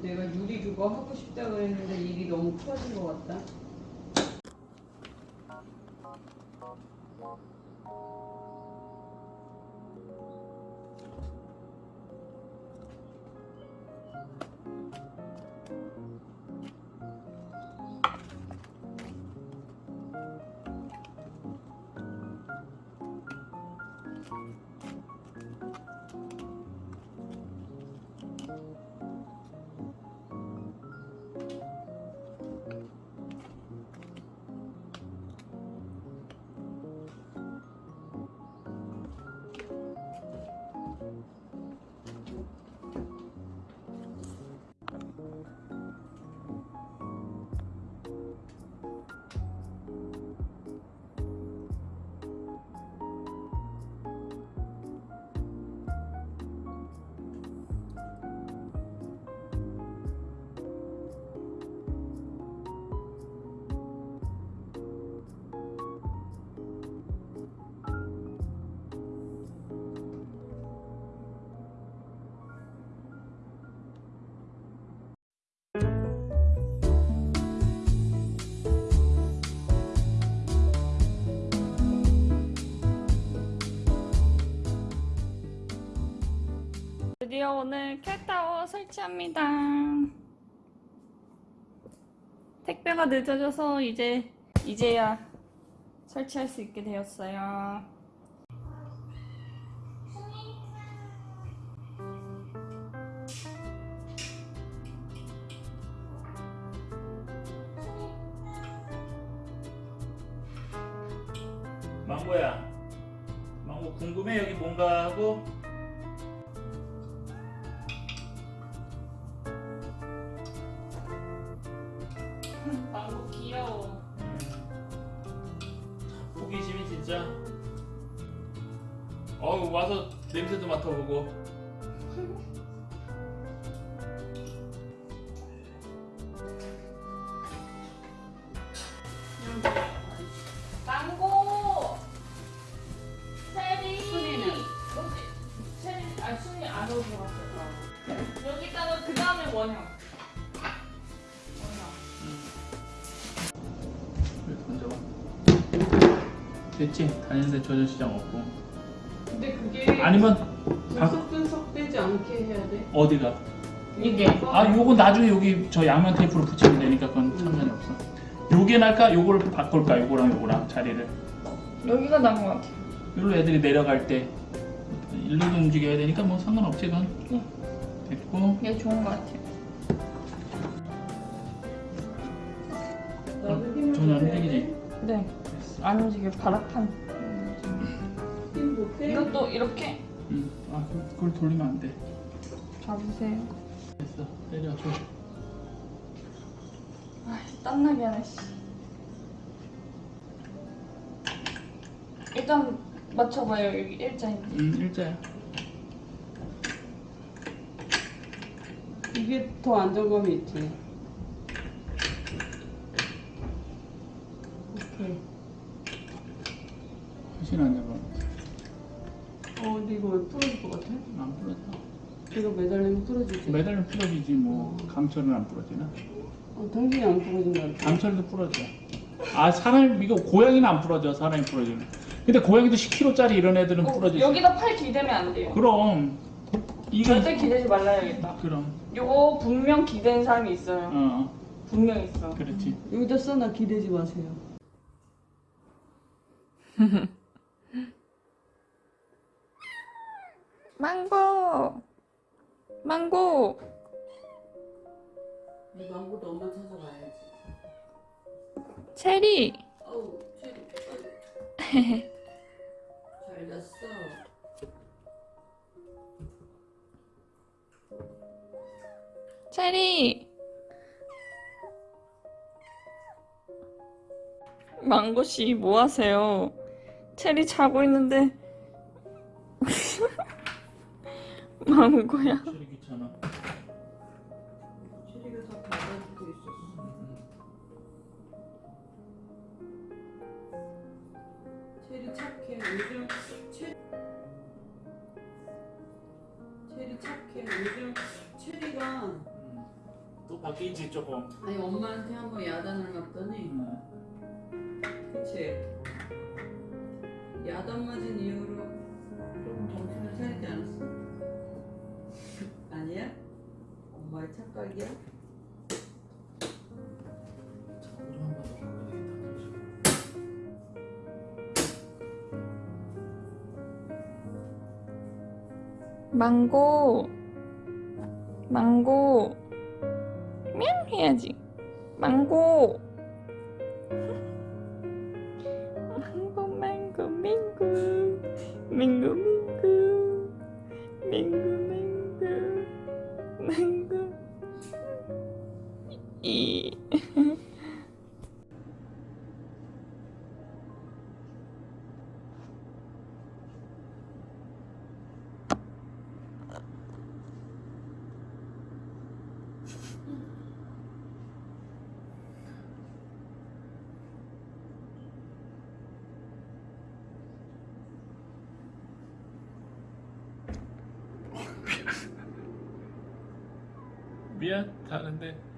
내가 유리 그거 하고 싶다 그랬는데 일이 너무 커진 것 같다. 드디어 오늘 캣타워 설치합니다. 택배가 늦어져서 이제 이제야 설치할 수 있게 되었어요. 망고야 망고 궁금해 여기 뭔가 하고 어우 와서 냄새도 맡아보고 망고! 체리! 순이는? 체리, 아, 순이 안으로 들어갔어요. 여기다가 그 다음에 원형. 던져봐 됐지? 다니는데 조절 시장 없고 근데 그게 아니면 방- 분석 분석 되지 않게 해야 돼. 어디가? 이게. 아 요거 나중에 여기 저 양면 테이프로 붙이면 되니까 그건 상관이 없어 요게 날까? 요걸 바꿀까? 요거랑 요거랑 자리를 여기가 나은 것 같아요. 여기로 애들이 내려갈 때 일로 움직여야 되니까 뭐 상관없지 그건 네. 됐고 이게 좋은 것 같아요. 힘을 전혀 안 줘야 움직이지? 돼. 네. 안 움직여, 바닥판. 이것도 이렇게 응. 아 그- 그걸 돌리면 안 돼 잡으세요. 됐어 내려줘 아, 땀나게 하네, 씨. 일단 맞춰봐요, 여기 일자인데. 응 일자야 이게 더 안정감이 있지. 오케이. 훨씬 안 잡아 어, 근데 이거 왜 부러질 것 같아? 안 부러져 이거 매달리면 부러지지. 매달리면 부러지지 뭐 강철은 안 부러지나 어, 당신이 안 부러진다. 그랬지? 강철도 부러져 아 사람 이거 고양이는 안 부러져 사람이 부러지는 근데 고양이도 10kg짜리 이런 애들은 어, 부러지지 여기다 팔 기대면 안 돼요. 그럼 이거 절대 기대지 말라야겠다. 그럼 요거 분명 기댄 사람이 있어요. 어 분명 있어. 그렇지 여기다 써놔 기대지 마세요. 망고! 망고! 이 망고도 엄마 찾아가야지. 체리! 어우, 체리. 잘 잤어. 체리! 망고씨, 뭐 하세요? 체리 자고 있는데. 망고야? 체리 착해 요즘 체리 체리 착해 요즘 체리가 또 바뀐지 조금 아니 엄마한테 한번 야단을 맞더니 음. 그치 야단 맞은 이후로 딸기야? 망고 망고 면 해야지. 망고. 망고 망고 망고 망고 망고 망고 미안 다는데